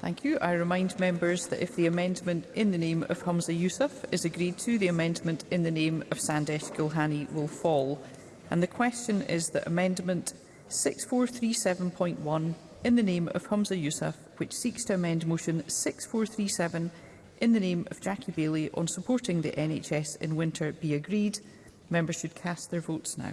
Thank you. I remind members that if the amendment in the name of Humza Yusuf is agreed to, the amendment in the name of Sandesh Gulhani will fall. And the question is that amendment 6437.1 in the name of Humza Yusuf, which seeks to amend motion 6437 in the name of Jackie Bailey on supporting the NHS in winter, be agreed. Members should cast their votes now.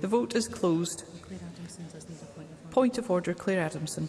The vote is closed. Point of order, Claire Adamson.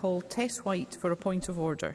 call Tess White for a point of order.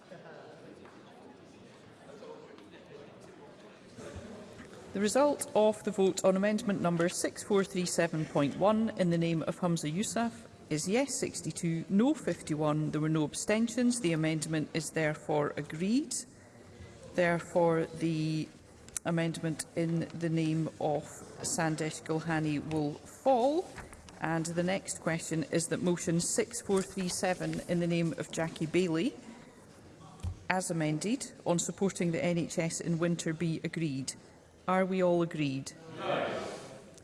The result of the vote on amendment number 6437.1 in the name of Hamza Yousaf is yes 62, no 51. There were no abstentions. The amendment is therefore agreed. Therefore, the amendment in the name of Sandesh Gulhani will fall. And the next question is that motion 6437 in the name of Jackie Bailey, as amended, on supporting the NHS in winter be agreed. Are we all agreed? Yes.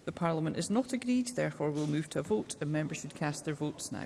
The Parliament is not agreed, therefore we'll move to a vote and members should cast their votes now.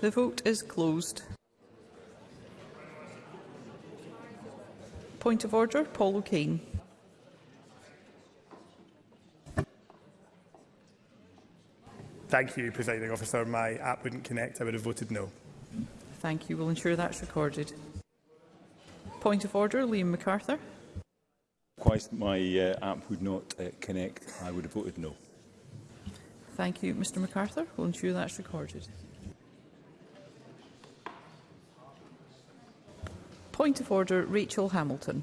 The vote is closed. Point of order, Paul O'Kane. Thank you, Presiding Officer. My app wouldn't connect. I would have voted no. Thank you. We'll ensure that's recorded. Point of order, Liam MacArthur. Whilst my uh, app would not uh, connect, I would have voted no. Thank you, Mr MacArthur. We'll ensure that's recorded. Point of order, Rachel Hamilton.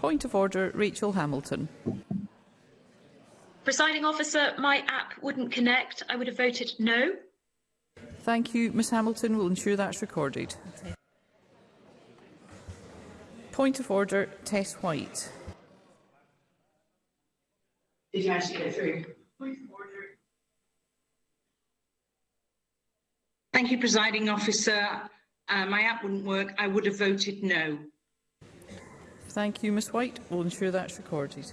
Point of order, Rachel Hamilton. Presiding officer, my app wouldn't connect. I would have voted no. Thank you, Ms Hamilton. We'll ensure that's recorded. Point of order, Tess White. Did you actually get through? Point of order. Thank you, presiding officer. Uh, my app wouldn't work. I would have voted no. Thank you, Ms White. We'll ensure that's recorded.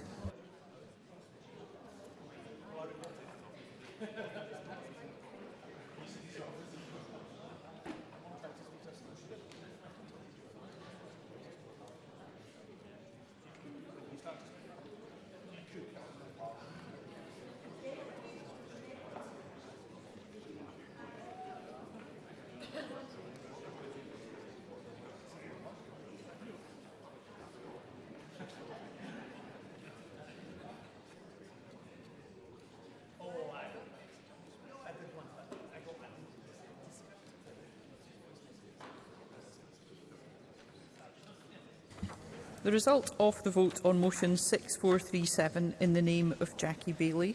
The result of the vote on motion 6437 in the name of Jackie Bailey,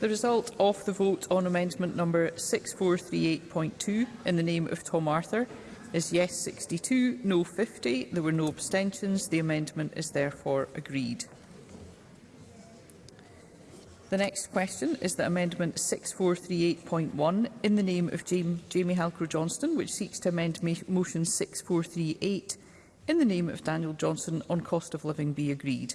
The result of the vote on amendment number 6438.2 in the name of Tom Arthur is yes 62, no 50. There were no abstentions. The amendment is therefore agreed. The next question is that Amendment 6438.1 in the name of Jamie, Jamie Halker-Johnston, which seeks to amend Motion 6438 in the name of Daniel Johnson on cost of living be agreed.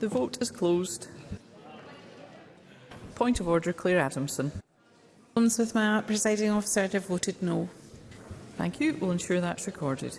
The vote is closed. Point of order, Claire Adamson. Problems with my presiding officer, I'd have voted no. Thank you. We'll ensure that's recorded.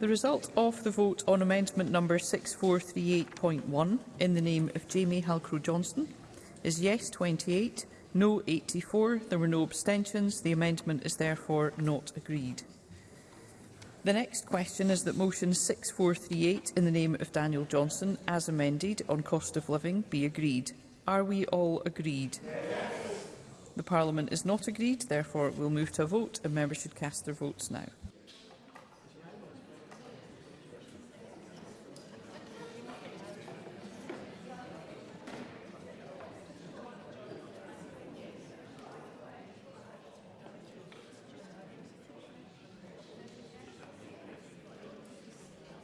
The result of the vote on amendment number 6438.1 in the name of Jamie Halcrow Johnston is yes 28, no 84. There were no abstentions. The amendment is therefore not agreed. The next question is that motion 6438 in the name of Daniel Johnson, as amended on cost of living, be agreed. Are we all agreed? Yes. The Parliament is not agreed, therefore we'll move to a vote and members should cast their votes now.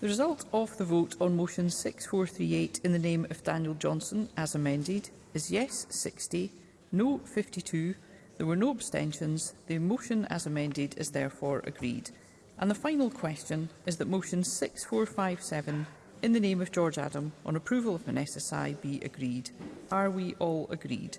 The result of the vote on motion 6438 in the name of Daniel Johnson, as amended, is yes 60, no 52. There were no abstentions. The motion as amended is therefore agreed. And the final question is that motion 6457 in the name of George Adam on approval of an SSI be agreed. Are we all agreed?